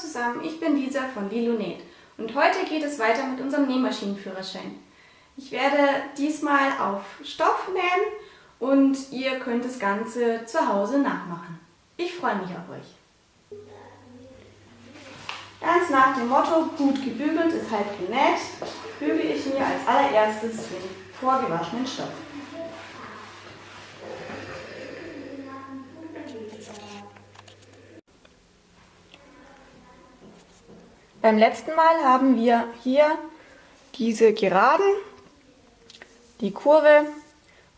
zusammen, ich bin Lisa von Lilunet und heute geht es weiter mit unserem Nähmaschinenführerschein. Ich werde diesmal auf Stoff nähen und ihr könnt das Ganze zu Hause nachmachen. Ich freue mich auf euch. Ganz nach dem Motto, gut gebügelt ist halb genäht, bügele ich mir als allererstes den vorgewaschenen Stoff. Beim letzten Mal haben wir hier diese Geraden, die Kurve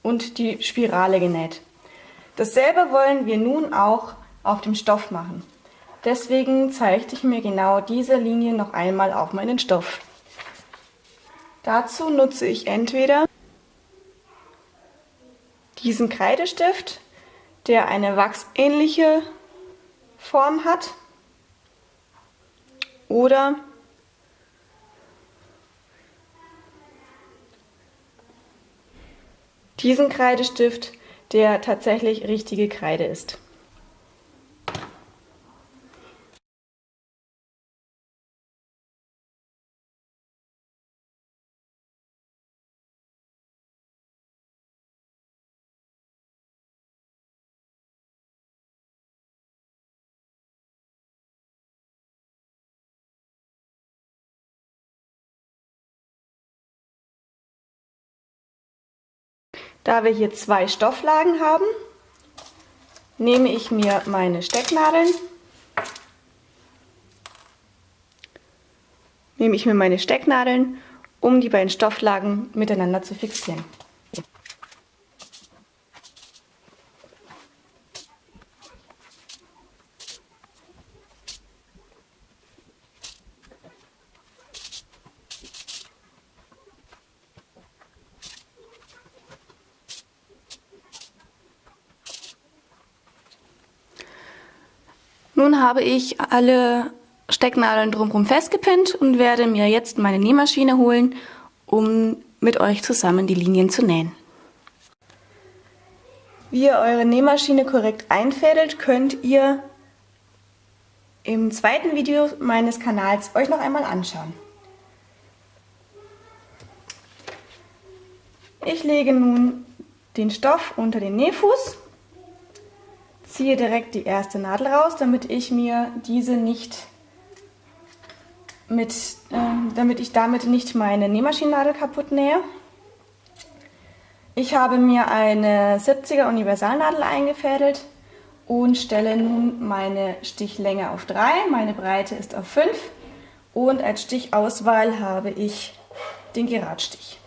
und die Spirale genäht. Dasselbe wollen wir nun auch auf dem Stoff machen. Deswegen zeichne ich mir genau diese Linie noch einmal auf meinen Stoff. Dazu nutze ich entweder diesen Kreidestift, der eine wachsähnliche Form hat, oder diesen Kreidestift, der tatsächlich richtige Kreide ist. Da wir hier zwei Stofflagen haben, nehme ich mir meine Stecknadeln, nehme ich mir meine Stecknadeln, um die beiden Stofflagen miteinander zu fixieren. Nun habe ich alle Stecknadeln drumherum festgepinnt und werde mir jetzt meine Nähmaschine holen, um mit euch zusammen die Linien zu nähen. Wie ihr eure Nähmaschine korrekt einfädelt, könnt ihr im zweiten Video meines Kanals euch noch einmal anschauen. Ich lege nun den Stoff unter den Nähfuß ziehe direkt die erste Nadel raus, damit ich mir diese nicht mit, äh, damit ich damit nicht meine Nähmaschinennadel kaputt nähe. Ich habe mir eine 70er Universalnadel eingefädelt und stelle nun meine Stichlänge auf 3, meine Breite ist auf 5 und als Stichauswahl habe ich den Geradstich.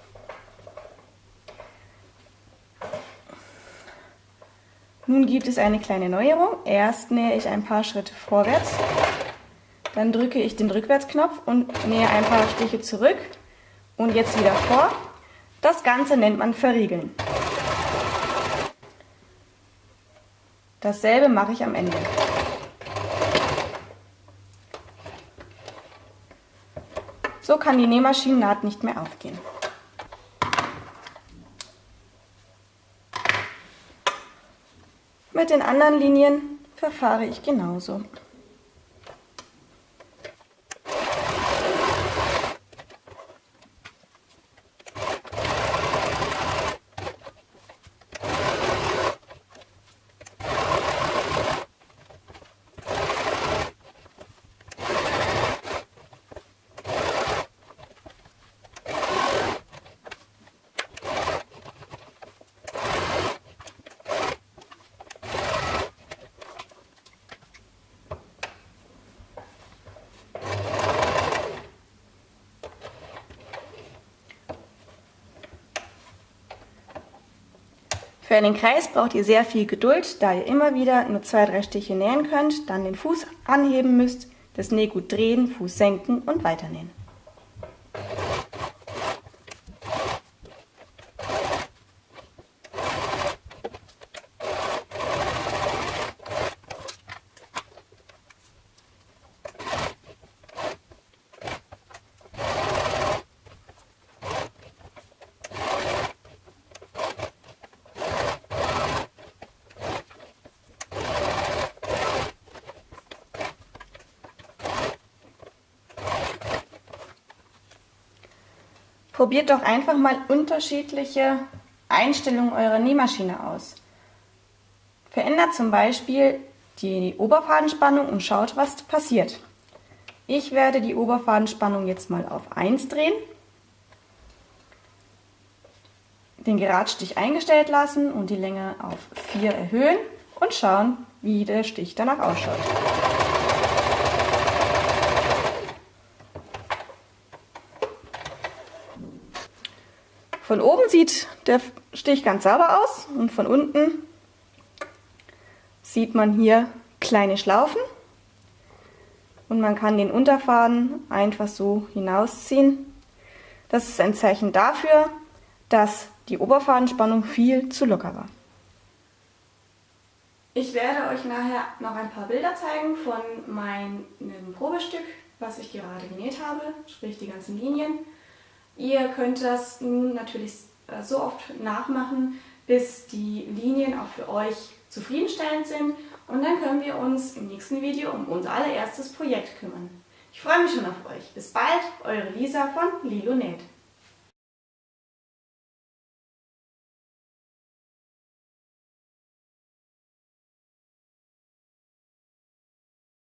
Nun gibt es eine kleine Neuerung. Erst nähe ich ein paar Schritte vorwärts, dann drücke ich den Rückwärtsknopf und nähe ein paar Stiche zurück und jetzt wieder vor. Das Ganze nennt man Verriegeln. Dasselbe mache ich am Ende. So kann die Nähmaschinennaht nicht mehr aufgehen. Mit den anderen Linien verfahre ich genauso. Für einen Kreis braucht ihr sehr viel Geduld, da ihr immer wieder nur zwei, drei Stiche nähen könnt, dann den Fuß anheben müsst, das Nähgut drehen, Fuß senken und weiternähen. Probiert doch einfach mal unterschiedliche Einstellungen eurer Nähmaschine aus. Verändert zum Beispiel die Oberfadenspannung und schaut, was passiert. Ich werde die Oberfadenspannung jetzt mal auf 1 drehen, den Geradstich eingestellt lassen und die Länge auf 4 erhöhen und schauen, wie der Stich danach ausschaut. Von oben sieht der Stich ganz sauber aus und von unten sieht man hier kleine Schlaufen und man kann den Unterfaden einfach so hinausziehen. Das ist ein Zeichen dafür, dass die Oberfadenspannung viel zu locker war. Ich werde euch nachher noch ein paar Bilder zeigen von meinem Probestück, was ich gerade genäht habe, sprich die ganzen Linien. Ihr könnt das nun natürlich äh, so oft nachmachen, bis die Linien auch für euch zufriedenstellend sind und dann können wir uns im nächsten Video um unser allererstes Projekt kümmern. Ich freue mich schon auf euch. Bis bald, eure Lisa von Lilo Näht.